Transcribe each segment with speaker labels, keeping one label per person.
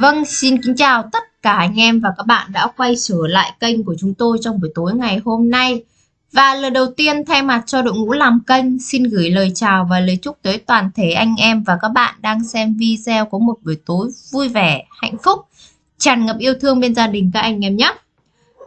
Speaker 1: Vâng, xin kính chào tất cả anh em và các bạn đã quay trở lại kênh của chúng tôi trong buổi tối ngày hôm nay. Và lời đầu tiên thay mặt cho đội ngũ làm kênh xin gửi lời chào và lời chúc tới toàn thể anh em và các bạn đang xem video có một buổi tối vui vẻ, hạnh phúc, tràn ngập yêu thương bên gia đình các anh em nhé.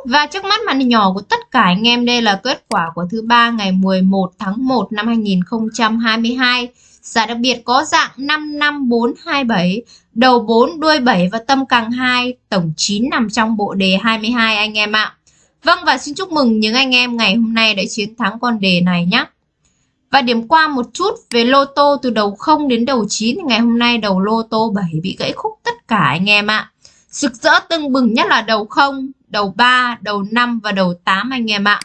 Speaker 1: Và trước mắt màn hình nhỏ của tất cả anh em đây là kết quả của thứ ba ngày 11 tháng 1 năm 2022. Giải đặc biệt có dạng 55427, đầu 4, đuôi 7 và tâm càng 2, tổng 9 nằm trong bộ đề 22 anh em ạ. Vâng và xin chúc mừng những anh em ngày hôm nay đã chiến thắng con đề này nhé. Và điểm qua một chút về lô tô từ đầu 0 đến đầu 9 ngày hôm nay đầu lô tô 7 bị gãy khúc tất cả anh em ạ. Sực rỡ tưng bừng nhất là đầu 0, đầu 3, đầu 5 và đầu 8 anh em ạ.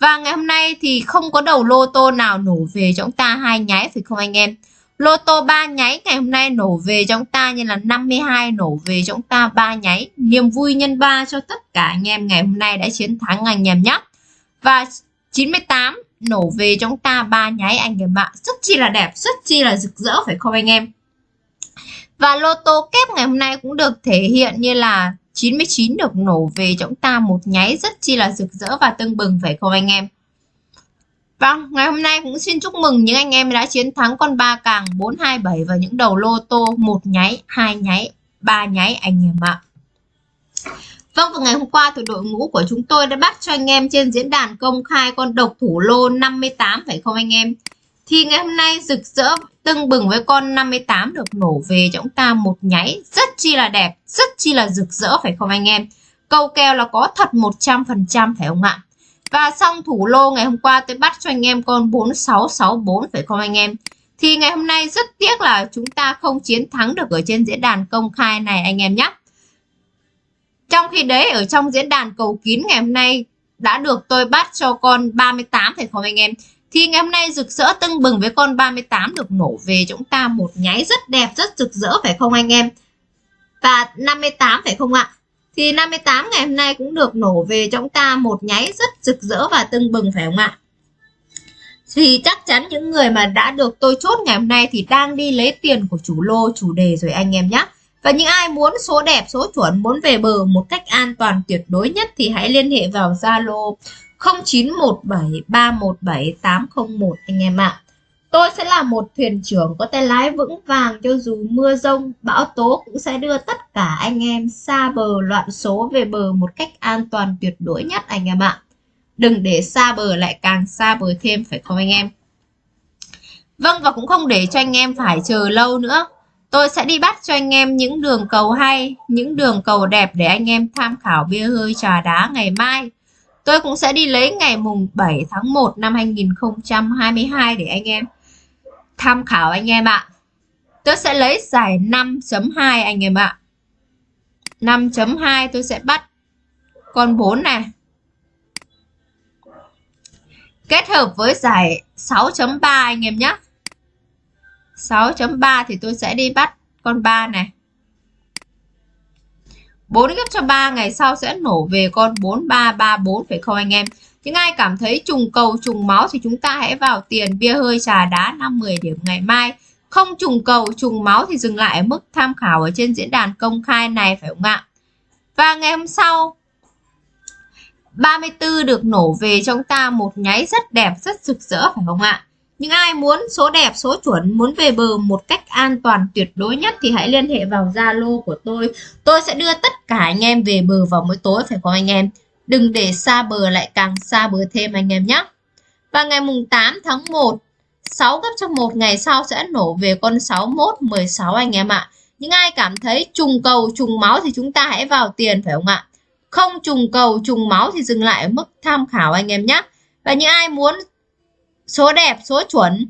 Speaker 1: Và ngày hôm nay thì không có đầu lô tô nào nổ về cho chúng ta hai nháy phải không anh em? Lô tô 3 nháy ngày hôm nay nổ về cho chúng ta như là 52 nổ về cho chúng ta 3 nháy. Niềm vui nhân 3 cho tất cả anh em ngày hôm nay đã chiến thắng anh em nhé. Và 98 nổ về cho chúng ta 3 nháy anh em ạ. Rất chi là đẹp, rất chi là rực rỡ phải không anh em? Và lô tô kép ngày hôm nay cũng được thể hiện như là 99 được nổ về cho chúng ta một nháy rất chi là rực rỡ và tưng bừng phải không anh em? Vâng, ngày hôm nay cũng xin chúc mừng những anh em đã chiến thắng con ba càng 427 và những đầu lô tô một nháy, hai nháy, ba nháy anh em ạ. Vâng, và ngày hôm qua thì đội ngũ của chúng tôi đã bắt cho anh em trên diễn đàn công khai con độc thủ lô 58 phải không anh em? Thì ngày hôm nay rực rỡ tưng bừng với con 58 được nổ về cho chúng ta một nháy rất chi là đẹp, rất chi là rực rỡ phải không anh em? Câu kèo là có thật 100% phải không ạ? Và xong thủ lô ngày hôm qua tôi bắt cho anh em con 4664 phải không anh em? Thì ngày hôm nay rất tiếc là chúng ta không chiến thắng được ở trên diễn đàn công khai này anh em nhé. Trong khi đấy ở trong diễn đàn cầu kín ngày hôm nay đã được tôi bắt cho con 38 phải không anh em? Thì ngày hôm nay rực rỡ tưng bừng với con 38 được nổ về chúng ta một nháy rất đẹp, rất rực rỡ phải không anh em? Và 58 phải không ạ? Thì 58 ngày hôm nay cũng được nổ về cho chúng ta một nháy rất rực rỡ và tưng bừng phải không ạ? Thì chắc chắn những người mà đã được tôi chốt ngày hôm nay thì đang đi lấy tiền của chủ lô, chủ đề rồi anh em nhé. Và những ai muốn số đẹp, số chuẩn, muốn về bờ một cách an toàn tuyệt đối nhất thì hãy liên hệ vào Zalo 0917317801 anh em ạ. Tôi sẽ là một thuyền trưởng có tay lái vững vàng cho dù mưa rông, bão tố cũng sẽ đưa tất cả anh em xa bờ loạn số về bờ một cách an toàn tuyệt đối nhất anh em ạ. Đừng để xa bờ lại càng xa bờ thêm phải không anh em? Vâng và cũng không để cho anh em phải chờ lâu nữa. Tôi sẽ đi bắt cho anh em những đường cầu hay, những đường cầu đẹp để anh em tham khảo bia hơi trà đá ngày mai. Tôi cũng sẽ đi lấy ngày mùng 7 tháng 1 năm 2022 để anh em tham khảo anh em ạ. Tôi sẽ lấy giải 5.2 anh em ạ. 5.2 tôi sẽ bắt con 4 này. Kết hợp với giải 6.3 anh em nhé. 6.3 thì tôi sẽ đi bắt con 3 này. 4 gấp cho 3 ngày sau sẽ nổ về con 4334 phải không anh em? Những ai cảm thấy trùng cầu trùng máu thì chúng ta hãy vào tiền bia hơi trà đá 5-10 điểm ngày mai. Không trùng cầu trùng máu thì dừng lại ở mức tham khảo ở trên diễn đàn công khai này phải không ạ? Và ngày hôm sau 34 được nổ về trong ta một nháy rất đẹp, rất rực rỡ phải không ạ? Những ai muốn số đẹp, số chuẩn, muốn về bờ một cách an toàn tuyệt đối nhất thì hãy liên hệ vào Zalo của tôi. Tôi sẽ đưa tất cả anh em về bờ vào mỗi tối phải không anh em? Đừng để xa bờ lại càng xa bờ thêm anh em nhé. Và ngày mùng 8 tháng 1, 6 gấp trong một ngày sau sẽ nổ về con 61, 16 anh em ạ. Những ai cảm thấy trùng cầu, trùng máu thì chúng ta hãy vào tiền phải không ạ? Không trùng cầu, trùng máu thì dừng lại ở mức tham khảo anh em nhé. Và những ai muốn số đẹp, số chuẩn,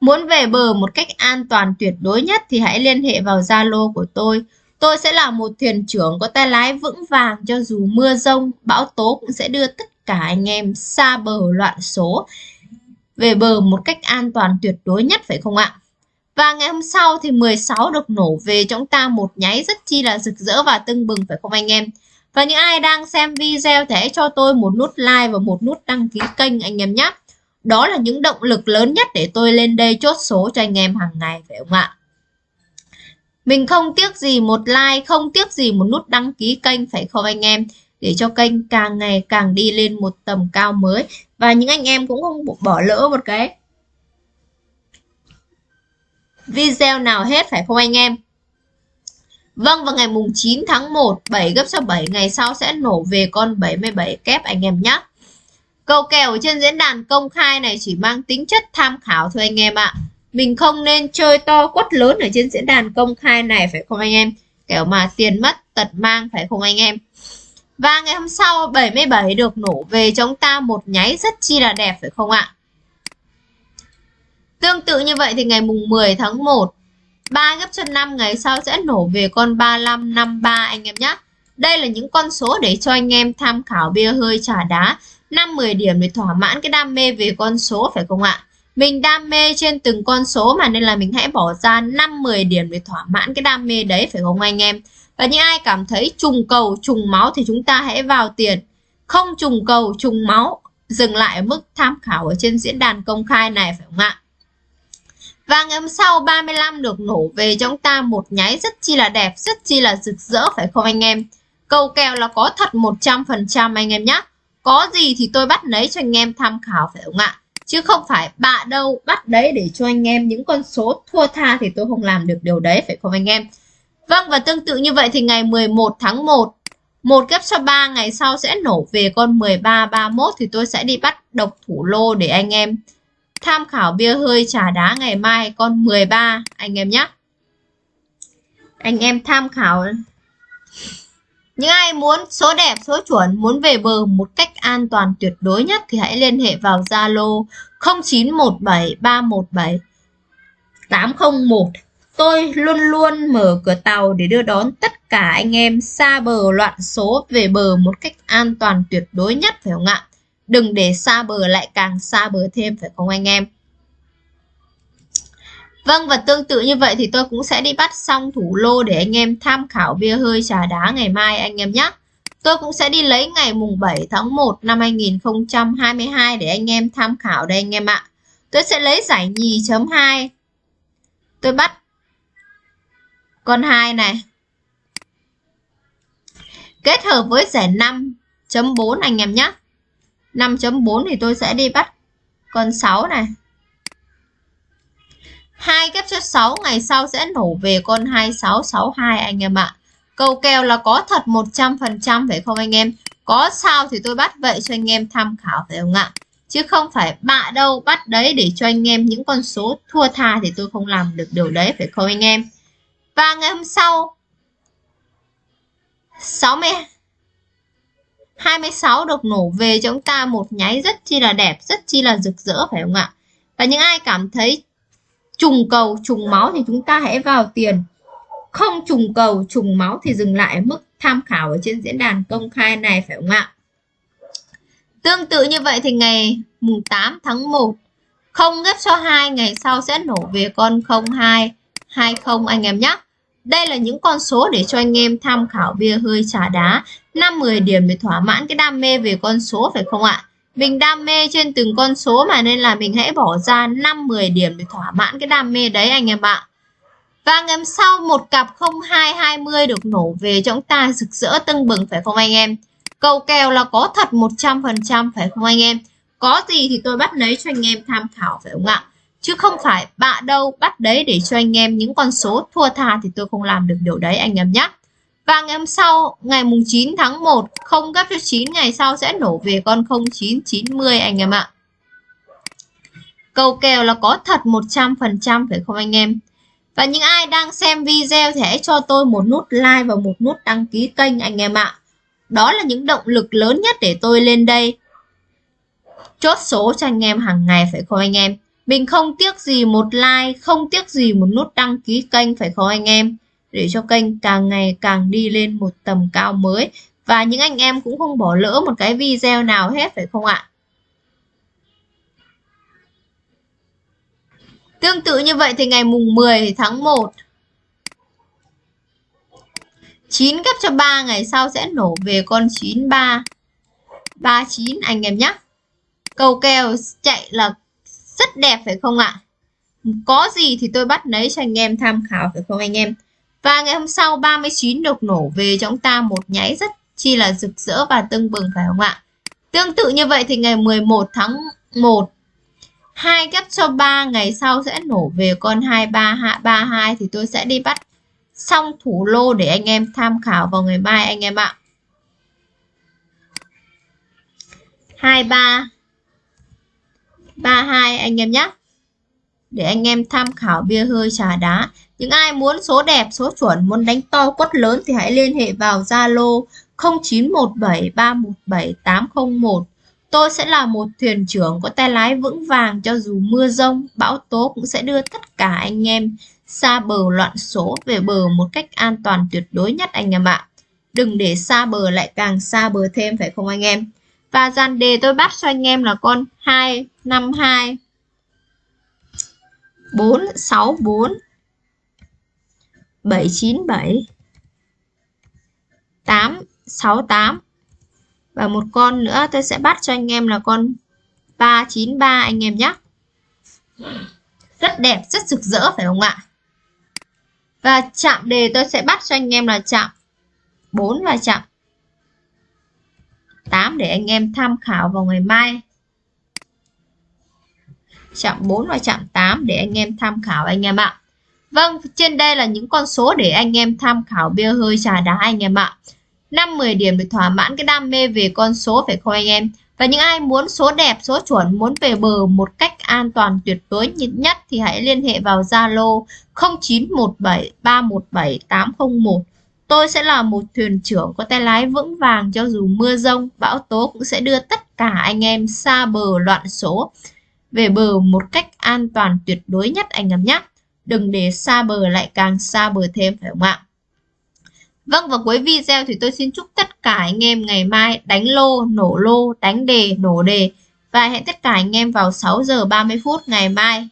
Speaker 1: muốn về bờ một cách an toàn tuyệt đối nhất thì hãy liên hệ vào Zalo của tôi Tôi sẽ là một thuyền trưởng có tay lái vững vàng cho dù mưa rông, bão tố cũng sẽ đưa tất cả anh em xa bờ loạn số về bờ một cách an toàn tuyệt đối nhất phải không ạ? Và ngày hôm sau thì 16 được nổ về chúng ta một nháy rất chi là rực rỡ và tưng bừng phải không anh em? Và những ai đang xem video thì hãy cho tôi một nút like và một nút đăng ký kênh anh em nhé. Đó là những động lực lớn nhất để tôi lên đây chốt số cho anh em hàng ngày phải không ạ? Mình không tiếc gì một like, không tiếc gì một nút đăng ký kênh phải không anh em? Để cho kênh càng ngày càng đi lên một tầm cao mới. Và những anh em cũng không bỏ lỡ một cái video nào hết phải không anh em? Vâng, vào ngày mùng 9 tháng 1, 7 gấp cho 7 ngày sau sẽ nổ về con 77 kép anh em nhé. Cầu kèo trên diễn đàn công khai này chỉ mang tính chất tham khảo thôi anh em ạ. Mình không nên chơi to quất lớn ở trên diễn đàn công khai này phải không anh em? Kẻo mà tiền mất tật mang phải không anh em? Và ngày hôm sau 77 được nổ về chúng ta một nháy rất chi là đẹp phải không ạ? Tương tự như vậy thì ngày mùng 10 tháng 1 3 gấp cho 5 ngày sau sẽ nổ về con 3553 anh em nhé. Đây là những con số để cho anh em tham khảo bia hơi trà đá 5-10 điểm để thỏa mãn cái đam mê về con số phải không ạ? Mình đam mê trên từng con số mà nên là mình hãy bỏ ra 5-10 điểm để thỏa mãn cái đam mê đấy phải không anh em? Và những ai cảm thấy trùng cầu, trùng máu thì chúng ta hãy vào tiền. Không trùng cầu, trùng máu, dừng lại ở mức tham khảo ở trên diễn đàn công khai này phải không ạ? Và ngày hôm sau 35 được nổ về cho chúng ta một nháy rất chi là đẹp, rất chi là rực rỡ phải không anh em? Cầu kèo là có thật 100% anh em nhé. Có gì thì tôi bắt lấy cho anh em tham khảo phải không ạ? Chứ không phải bạ đâu bắt đấy để cho anh em những con số thua tha thì tôi không làm được điều đấy phải không anh em? Vâng và tương tự như vậy thì ngày 11 tháng 1 một ghép cho 3 ngày sau sẽ nổ về con 13 31 thì tôi sẽ đi bắt độc thủ lô để anh em tham khảo bia hơi trà đá ngày mai con 13 anh em nhé. Anh em tham khảo những ai muốn số đẹp, số chuẩn, muốn về bờ một cách an toàn tuyệt đối nhất thì hãy liên hệ vào Zalo 0917 801. Tôi luôn luôn mở cửa tàu để đưa đón tất cả anh em xa bờ loạn số về bờ một cách an toàn tuyệt đối nhất phải không ạ? Đừng để xa bờ lại càng xa bờ thêm, phải không anh em? Vâng và tương tự như vậy thì tôi cũng sẽ đi bắt xong thủ lô để anh em tham khảo bia hơi trà đá ngày mai anh em nhé. Tôi cũng sẽ đi lấy ngày mùng 7 tháng 1 năm 2022 để anh em tham khảo đây anh em ạ. Tôi sẽ lấy giải nhì chấm 2. Tôi bắt con 2 này. Kết hợp với giải 5 chấm 4 anh em nhé. 5.4 thì tôi sẽ đi bắt con 6 này hai kép cho 6 ngày sau sẽ nổ về con 2662 anh em ạ. Câu kèo là có thật 100% phải không anh em? Có sao thì tôi bắt vậy cho anh em tham khảo phải không ạ? Chứ không phải bạ đâu bắt đấy để cho anh em những con số thua tha thì tôi không làm được điều đấy phải không anh em? Và ngày hôm sau 60 26 được nổ về cho chúng ta một nháy rất chi là đẹp, rất chi là rực rỡ phải không ạ? Và những ai cảm thấy trùng cầu trùng máu thì chúng ta hãy vào tiền. Không trùng cầu trùng máu thì dừng lại mức tham khảo ở trên diễn đàn công khai này phải không ạ? Tương tự như vậy thì ngày mùng 8 tháng 1 không ghép số 2 ngày sau sẽ nổ về con 02 20 anh em nhé đây là những con số để cho anh em tham khảo bia hơi trà đá 5-10 điểm để thỏa mãn cái đam mê về con số, phải không ạ mình đam mê trên từng con số mà nên là mình hãy bỏ ra 5-10 điểm để thỏa mãn cái đam mê đấy anh em ạ. Và ngày sau, một cặp 0220 được nổ về cho chúng ta rực rỡ tưng bừng, phải không anh em? Cầu kèo là có thật 100% phải không anh em? Có gì thì tôi bắt lấy cho anh em tham khảo, phải không ạ? Chứ không phải bạ đâu bắt đấy để cho anh em những con số thua tha thì tôi không làm được điều đấy anh em nhé. Và ngày hôm sau, ngày mùng 9 tháng 1, không gấp cho 9 ngày sau sẽ nổ về con 0990 anh em ạ. Cầu kèo là có thật 100% phải không anh em? Và những ai đang xem video thì hãy cho tôi một nút like và một nút đăng ký kênh anh em ạ. Đó là những động lực lớn nhất để tôi lên đây. Chốt số cho anh em hàng ngày phải không anh em? Mình không tiếc gì một like, không tiếc gì một nút đăng ký kênh phải không anh em? để cho kênh càng ngày càng đi lên một tầm cao mới. Và những anh em cũng không bỏ lỡ một cái video nào hết phải không ạ? Tương tự như vậy thì ngày mùng 10 tháng 1 9 gấp cho 3 ngày sau sẽ nổ về con 93 39 anh em nhé. Cầu kèo chạy là rất đẹp, phải không ạ Có gì thì tôi bắt lấy cho anh em tham khảo, phải không anh em Và ngày hôm sau 39 được nổ về cho chúng ta một nháy rất chi là rực rỡ và tưng bừng, phải không ạ? Tương tự như vậy thì ngày 11 tháng 1 2 ghép cho 3 ngày sau sẽ nổ về con 2332 thì tôi sẽ đi bắt xong thủ lô để anh em tham khảo vào ngày mai anh em ạ. 23 32 anh em nhé. Để anh em tham khảo bia hơi trà đá. Những ai muốn số đẹp, số chuẩn, muốn đánh to quất lớn thì hãy liên hệ vào Zalo 0917317801. Tôi sẽ là một thuyền trưởng có tay lái vững vàng cho dù mưa rông, bão tố cũng sẽ đưa tất cả anh em xa bờ loạn số về bờ một cách an toàn tuyệt đối nhất anh em ạ. Đừng để xa bờ lại càng xa bờ thêm phải không anh em? Và dàn đề tôi bắt cho anh em là con 252 464 797 868 và một con nữa tôi sẽ bắt cho anh em là con 393 anh em nhé. Rất đẹp, rất rực rỡ phải không ạ? Và chạm đề tôi sẽ bắt cho anh em là chạm 4 và chạm 8 để anh em tham khảo vào ngày mai. Chạm 4 và chạm 8 để anh em tham khảo anh em ạ. Vâng, trên đây là những con số để anh em tham khảo bia hơi trà đá anh em ạ. 5 10 điểm để thỏa mãn cái đam mê về con số phải không anh em? Và những ai muốn số đẹp, số chuẩn, muốn về bờ một cách an toàn tuyệt đối nhất nhất thì hãy liên hệ vào Zalo 0917317801. Tôi sẽ là một thuyền trưởng có tay lái vững vàng cho dù mưa rông, bão tố cũng sẽ đưa tất cả anh em xa bờ loạn số về bờ một cách an toàn tuyệt đối nhất anh em nhé. Đừng để xa bờ lại càng xa bờ thêm phải không ạ? Vâng và cuối video thì tôi xin chúc tất cả anh em ngày mai đánh lô, nổ lô, đánh đề, nổ đề và hẹn tất cả anh em vào 6 giờ 30 phút ngày mai.